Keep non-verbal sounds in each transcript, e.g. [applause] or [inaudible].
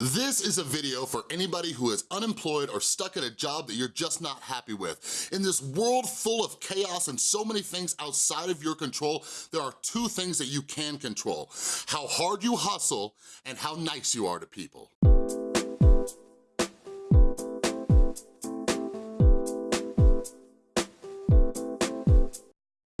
This is a video for anybody who is unemployed or stuck at a job that you're just not happy with. In this world full of chaos and so many things outside of your control, there are two things that you can control. How hard you hustle and how nice you are to people.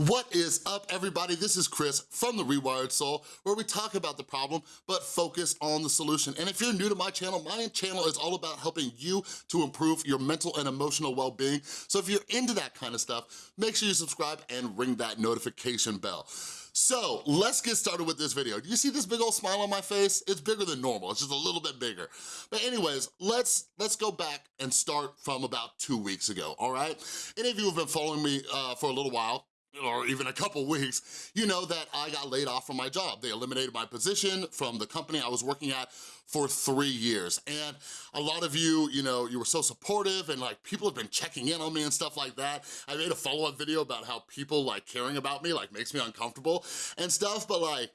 What is up, everybody? This is Chris from The Rewired Soul, where we talk about the problem, but focus on the solution. And if you're new to my channel, my channel is all about helping you to improve your mental and emotional well-being. So if you're into that kind of stuff, make sure you subscribe and ring that notification bell. So let's get started with this video. Do you see this big old smile on my face? It's bigger than normal, it's just a little bit bigger. But anyways, let's let's go back and start from about two weeks ago, all right? Any of you have been following me uh, for a little while, or even a couple weeks, you know that I got laid off from my job. They eliminated my position from the company I was working at for three years. And a lot of you, you know, you were so supportive and like people have been checking in on me and stuff like that. I made a follow-up video about how people like caring about me like makes me uncomfortable and stuff, but like,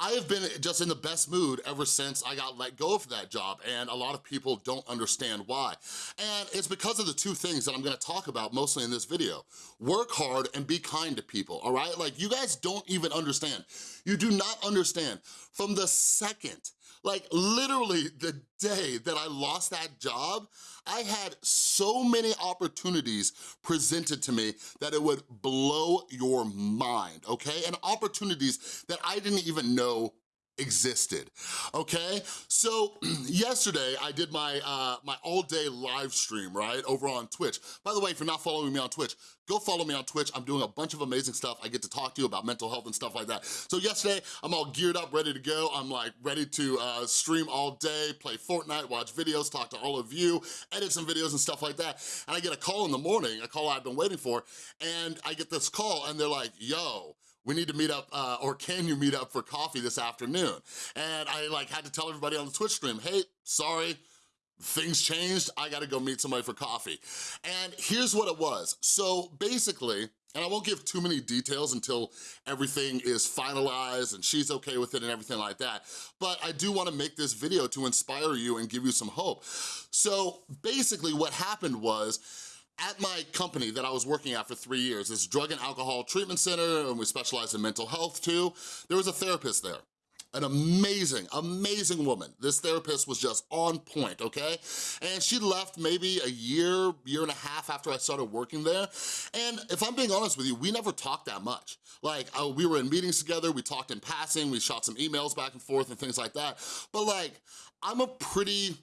I have been just in the best mood ever since I got let go of that job and a lot of people don't understand why. And it's because of the two things that I'm gonna talk about mostly in this video. Work hard and be kind to people, all right? Like you guys don't even understand. You do not understand. From the second like literally the day that I lost that job, I had so many opportunities presented to me that it would blow your mind, okay? And opportunities that I didn't even know existed, okay? So [clears throat] yesterday I did my, uh, my all day live stream, right, over on Twitch. By the way, if you're not following me on Twitch, go follow me on Twitch. I'm doing a bunch of amazing stuff. I get to talk to you about mental health and stuff like that. So yesterday, I'm all geared up, ready to go. I'm like ready to uh, stream all day, play Fortnite, watch videos, talk to all of you, edit some videos and stuff like that. And I get a call in the morning, a call I've been waiting for, and I get this call and they're like, yo, we need to meet up, uh, or can you meet up for coffee this afternoon? And I like had to tell everybody on the Twitch stream, hey, sorry, things changed, I gotta go meet somebody for coffee. And here's what it was. So basically, and I won't give too many details until everything is finalized and she's okay with it and everything like that, but I do wanna make this video to inspire you and give you some hope. So basically what happened was, at my company that I was working at for three years, this drug and alcohol treatment center, and we specialize in mental health too, there was a therapist there an amazing, amazing woman. This therapist was just on point, okay? And she left maybe a year, year and a half after I started working there. And if I'm being honest with you, we never talked that much. Like, uh, we were in meetings together, we talked in passing, we shot some emails back and forth and things like that. But like, I'm a pretty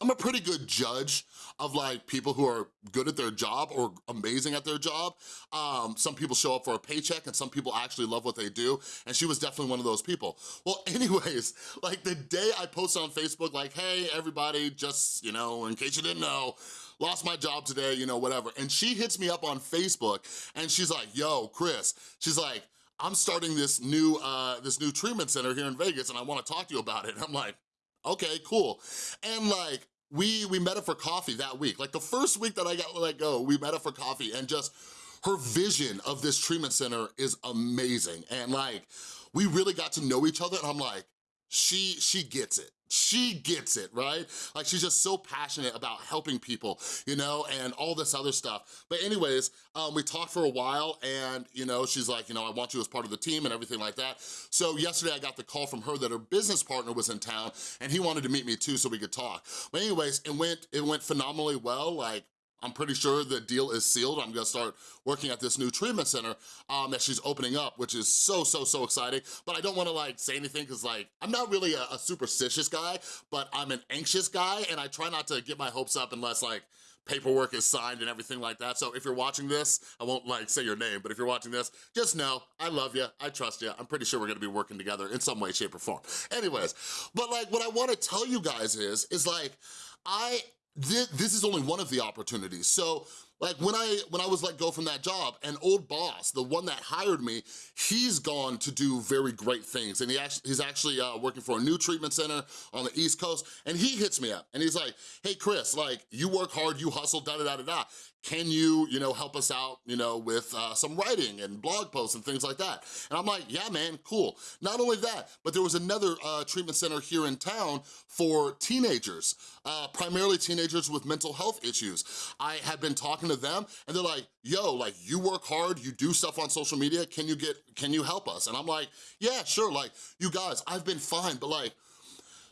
I'm a pretty good judge of like people who are good at their job or amazing at their job. Um, some people show up for a paycheck and some people actually love what they do. And she was definitely one of those people. Well, [laughs] anyways, like the day I posted on Facebook, like, hey, everybody, just, you know, in case you didn't know, lost my job today, you know, whatever. And she hits me up on Facebook and she's like, yo, Chris, she's like, I'm starting this new, uh, this new treatment center here in Vegas and I wanna talk to you about it. And [laughs] I'm like, okay, cool. And like, we, we met up for coffee that week. Like the first week that I got let go, we met up for coffee and just her vision of this treatment center is amazing. And like, we really got to know each other and I'm like, she, she gets it she gets it, right? Like she's just so passionate about helping people, you know, and all this other stuff. But anyways, um, we talked for a while and, you know, she's like, you know, I want you as part of the team and everything like that. So yesterday I got the call from her that her business partner was in town and he wanted to meet me too so we could talk. But anyways, it went, it went phenomenally well. Like I'm pretty sure the deal is sealed. I'm gonna start working at this new treatment center um, that she's opening up, which is so, so, so exciting. But I don't wanna like say anything because like, I'm not really a, a superstitious guy, but I'm an anxious guy and I try not to get my hopes up unless like, paperwork is signed and everything like that. So if you're watching this, I won't like say your name, but if you're watching this, just know I love you, I trust you. I'm pretty sure we're gonna be working together in some way, shape, or form. Anyways, but like what I wanna tell you guys is, is like, I this, this is only one of the opportunities. So like when I when I was let go from that job, an old boss, the one that hired me, he's gone to do very great things. And he actually, he's actually uh, working for a new treatment center on the East Coast. And he hits me up and he's like, hey Chris, like you work hard, you hustle, da da da da da. Can you, you know, help us out, you know, with uh, some writing and blog posts and things like that? And I'm like, yeah, man, cool. Not only that, but there was another uh, treatment center here in town for teenagers, uh, primarily teenagers with mental health issues. I had been talking to them and they're like, yo, like you work hard, you do stuff on social media, can you get, can you help us? And I'm like, yeah, sure, like you guys, I've been fine, but like,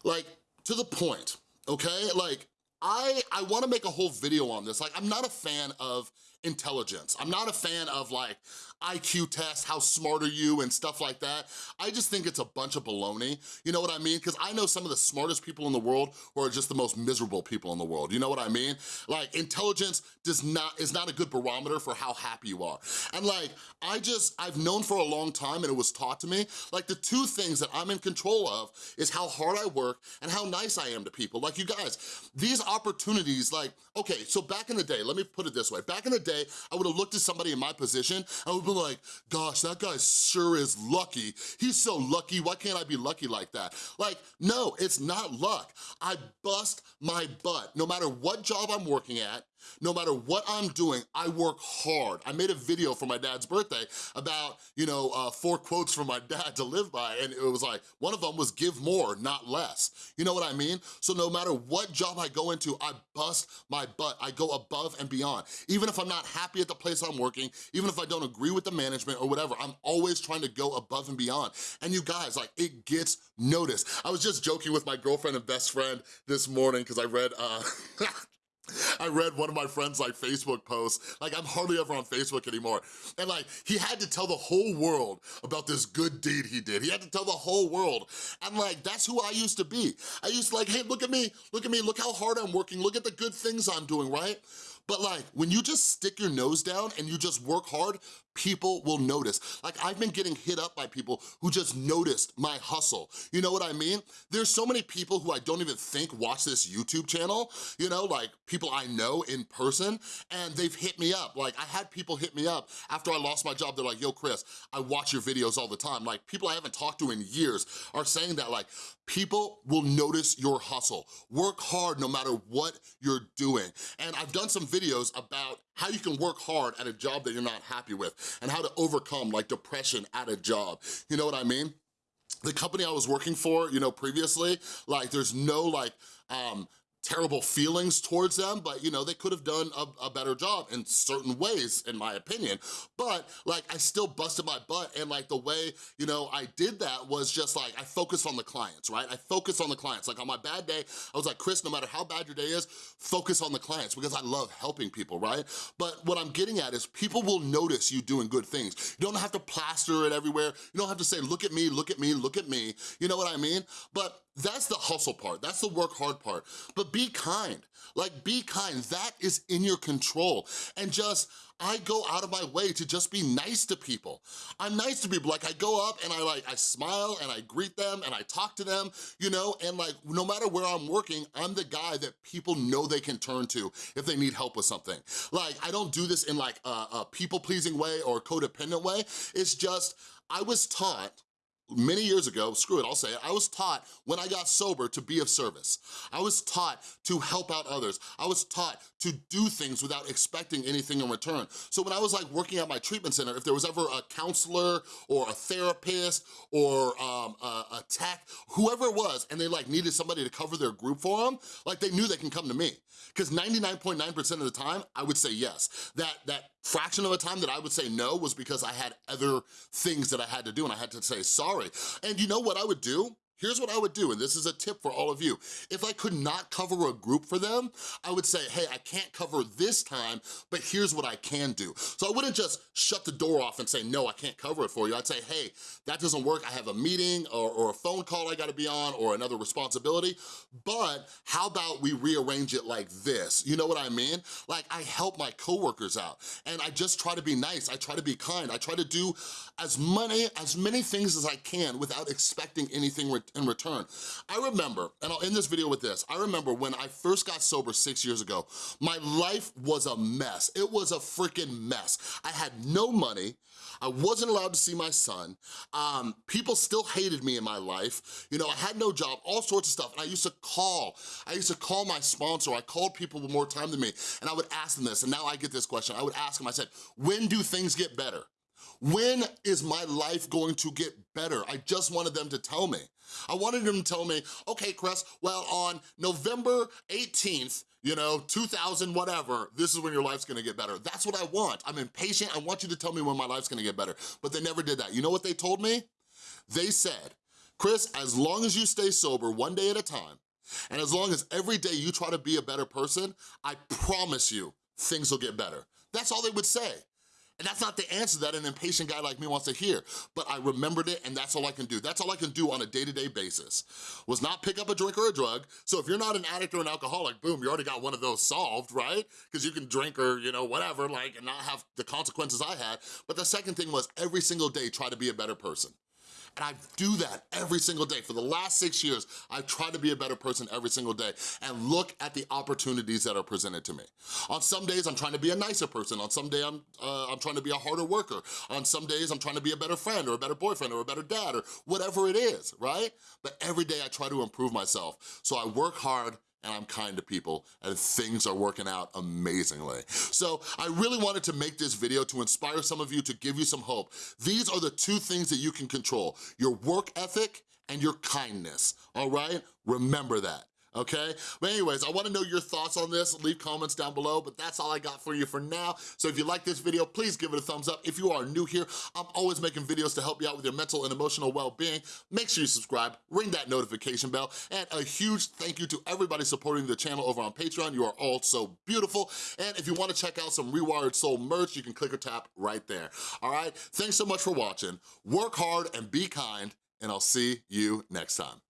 like to the point, okay? Like I, I wanna make a whole video on this. Like, I'm not a fan of intelligence. I'm not a fan of like IQ tests, how smart are you and stuff like that. I just think it's a bunch of baloney, you know what I mean? Because I know some of the smartest people in the world who are just the most miserable people in the world, you know what I mean? Like intelligence does not is not a good barometer for how happy you are. And like, I just, I've known for a long time and it was taught to me, like the two things that I'm in control of is how hard I work and how nice I am to people. Like you guys, these opportunities, like, okay, so back in the day, let me put it this way, back in the day, day, I would've looked at somebody in my position, I would've been like, gosh, that guy sure is lucky. He's so lucky, why can't I be lucky like that? Like, no, it's not luck. I bust my butt. No matter what job I'm working at, no matter what I'm doing, I work hard. I made a video for my dad's birthday about, you know, uh, four quotes from my [laughs] dad to live by, and it was like, one of them was give more, not less. You know what I mean? So no matter what job I go into, I bust my butt. I go above and beyond. Even if I'm not happy at the place I'm working, even if I don't agree with the management or whatever, I'm always trying to go above and beyond. And you guys, like, it gets noticed. I was just joking with my girlfriend and best friend this morning because I read, uh, [laughs] I read one of my friends like Facebook posts, like I'm hardly ever on Facebook anymore, and like he had to tell the whole world about this good deed he did. He had to tell the whole world, and like that's who I used to be. I used to like, hey, look at me, look at me, look how hard I'm working, look at the good things I'm doing, right? But like, when you just stick your nose down and you just work hard, people will notice. Like I've been getting hit up by people who just noticed my hustle. You know what I mean? There's so many people who I don't even think watch this YouTube channel, you know, like people I know in person, and they've hit me up. Like I had people hit me up after I lost my job. They're like, yo, Chris, I watch your videos all the time. Like people I haven't talked to in years are saying that like, people will notice your hustle. Work hard no matter what you're doing. And I've done some videos about how you can work hard at a job that you're not happy with and how to overcome like depression at a job. You know what I mean? The company I was working for, you know, previously, like there's no like, um, terrible feelings towards them, but you know, they could have done a, a, better job in certain ways, in my opinion. But like, I still busted my butt and like the way, you know, I did that was just like, I focused on the clients, right? I focused on the clients. Like on my bad day, I was like, Chris, no matter how bad your day is, focus on the clients because I love helping people, right? But what I'm getting at is people will notice you doing good things. You don't have to plaster it everywhere. You don't have to say, look at me, look at me, look at me. You know what I mean? But that's the hustle part, that's the work hard part. But be kind, like be kind, that is in your control. And just, I go out of my way to just be nice to people. I'm nice to people, like I go up and I like, I smile and I greet them and I talk to them, you know, and like no matter where I'm working, I'm the guy that people know they can turn to if they need help with something. Like I don't do this in like a, a people-pleasing way or codependent way, it's just, I was taught many years ago, screw it, I'll say it, I was taught when I got sober to be of service. I was taught to help out others. I was taught to do things without expecting anything in return. So when I was like working at my treatment center, if there was ever a counselor or a therapist or um, a, a tech, whoever it was, and they like needed somebody to cover their group for them, like they knew they can come to me. Because 99.9% .9 of the time, I would say yes. That, that fraction of the time that I would say no was because I had other things that I had to do and I had to say sorry. And you know what I would do? Here's what I would do, and this is a tip for all of you. If I could not cover a group for them, I would say, hey, I can't cover this time, but here's what I can do. So I wouldn't just shut the door off and say, no, I can't cover it for you. I'd say, hey, that doesn't work. I have a meeting or, or a phone call I gotta be on or another responsibility, but how about we rearrange it like this? You know what I mean? Like I help my coworkers out and I just try to be nice. I try to be kind. I try to do as many, as many things as I can without expecting anything in return. I remember, and I'll end this video with this, I remember when I first got sober six years ago, my life was a mess. It was a freaking mess. I had no money, I wasn't allowed to see my son, um, people still hated me in my life, you know, I had no job, all sorts of stuff, and I used to call, I used to call my sponsor, I called people with more time than me, and I would ask them this, and now I get this question, I would ask them, I said, when do things get better? When is my life going to get better? I just wanted them to tell me. I wanted them to tell me, okay, Chris, well, on November 18th, you know, 2000 whatever, this is when your life's gonna get better. That's what I want. I'm impatient, I want you to tell me when my life's gonna get better. But they never did that. You know what they told me? They said, Chris, as long as you stay sober one day at a time, and as long as every day you try to be a better person, I promise you, things will get better. That's all they would say. And that's not the answer that an impatient guy like me wants to hear, but I remembered it and that's all I can do. That's all I can do on a day-to-day -day basis, was not pick up a drink or a drug. So if you're not an addict or an alcoholic, boom, you already got one of those solved, right? Because you can drink or, you know, whatever, like, and not have the consequences I had. But the second thing was every single day try to be a better person. And I do that every single day. For the last six years, I've tried to be a better person every single day and look at the opportunities that are presented to me. On some days, I'm trying to be a nicer person. On some day, I'm, uh, I'm trying to be a harder worker. On some days, I'm trying to be a better friend or a better boyfriend or a better dad or whatever it is, right? But every day I try to improve myself. So I work hard and I'm kind to people and things are working out amazingly. So I really wanted to make this video to inspire some of you, to give you some hope. These are the two things that you can control, your work ethic and your kindness, all right? Remember that okay? But anyways, I wanna know your thoughts on this. Leave comments down below, but that's all I got for you for now. So if you like this video, please give it a thumbs up. If you are new here, I'm always making videos to help you out with your mental and emotional well-being. Make sure you subscribe, ring that notification bell, and a huge thank you to everybody supporting the channel over on Patreon. You are all so beautiful. And if you wanna check out some Rewired Soul merch, you can click or tap right there, all right? Thanks so much for watching. Work hard and be kind, and I'll see you next time.